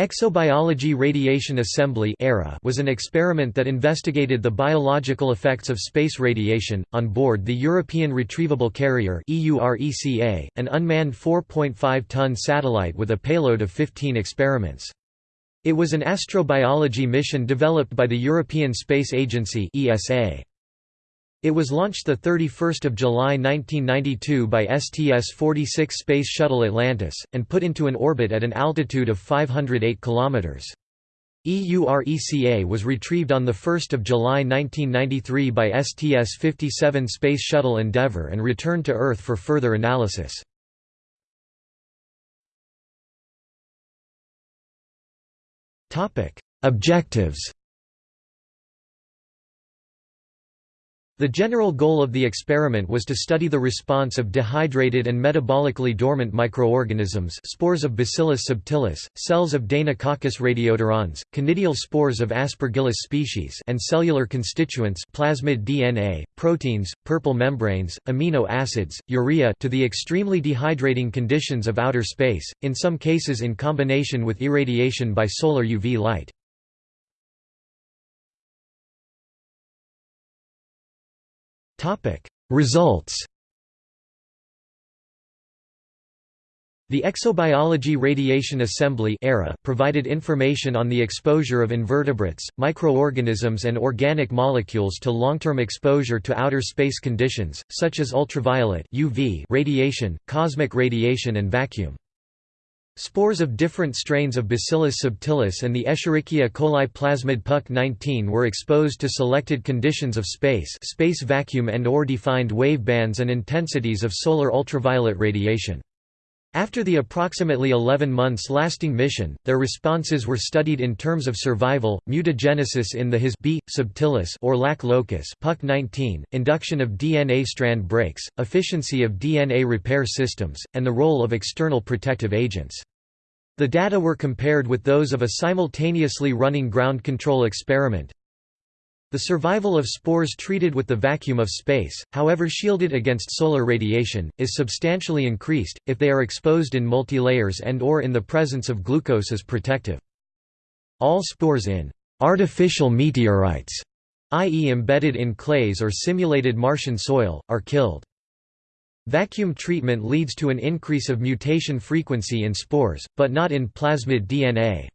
Exobiology Radiation Assembly was an experiment that investigated the biological effects of space radiation, on board the European Retrievable Carrier an unmanned 4.5-ton satellite with a payload of 15 experiments. It was an astrobiology mission developed by the European Space Agency ESA. It was launched 31 July 1992 by STS-46 Space Shuttle Atlantis, and put into an orbit at an altitude of 508 km. EURECA was retrieved on 1 July 1993 by STS-57 Space Shuttle Endeavour and returned to Earth for further analysis. Objectives The general goal of the experiment was to study the response of dehydrated and metabolically dormant microorganisms spores of Bacillus subtilis, cells of Deinococcus radiodurans, conidial spores of Aspergillus species and cellular constituents plasmid DNA, proteins, purple membranes, amino acids, urea to the extremely dehydrating conditions of outer space, in some cases in combination with irradiation by solar UV light. Topic: Results. The Exobiology Radiation Assembly ERA provided information on the exposure of invertebrates, microorganisms and organic molecules to long-term exposure to outer space conditions, such as ultraviolet UV radiation, cosmic radiation and vacuum. Spores of different strains of Bacillus subtilis and the Escherichia coli plasmid PUC-19 were exposed to selected conditions of space space vacuum and or defined wave bands and intensities of solar ultraviolet radiation. After the approximately 11 months lasting mission, their responses were studied in terms of survival, mutagenesis in the His B. subtilis or lac locus PUC-19, induction of DNA strand breaks, efficiency of DNA repair systems, and the role of external protective agents. The data were compared with those of a simultaneously running ground control experiment. The survival of spores treated with the vacuum of space, however shielded against solar radiation, is substantially increased, if they are exposed in multilayers and or in the presence of glucose as protective. All spores in artificial meteorites, i.e. embedded in clays or simulated Martian soil, are killed. Vacuum treatment leads to an increase of mutation frequency in spores, but not in plasmid DNA.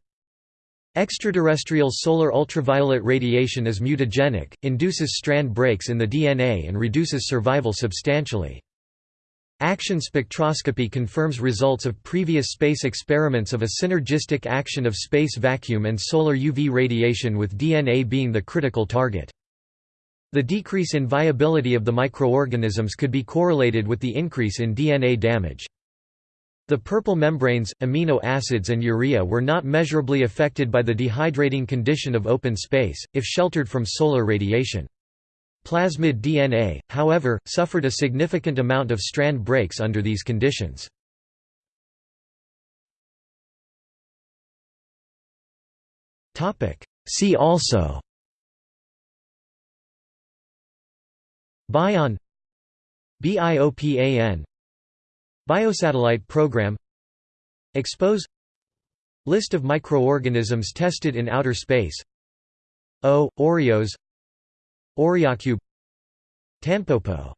Extraterrestrial solar ultraviolet radiation is mutagenic, induces strand breaks in the DNA and reduces survival substantially. Action spectroscopy confirms results of previous space experiments of a synergistic action of space vacuum and solar UV radiation with DNA being the critical target. The decrease in viability of the microorganisms could be correlated with the increase in DNA damage. The purple membranes, amino acids and urea were not measurably affected by the dehydrating condition of open space, if sheltered from solar radiation. Plasmid DNA, however, suffered a significant amount of strand breaks under these conditions. See also BION. BIOPAN Biosatellite Program. Expose. List of microorganisms tested in outer space. O. Oreos. Oreocube Tanpopo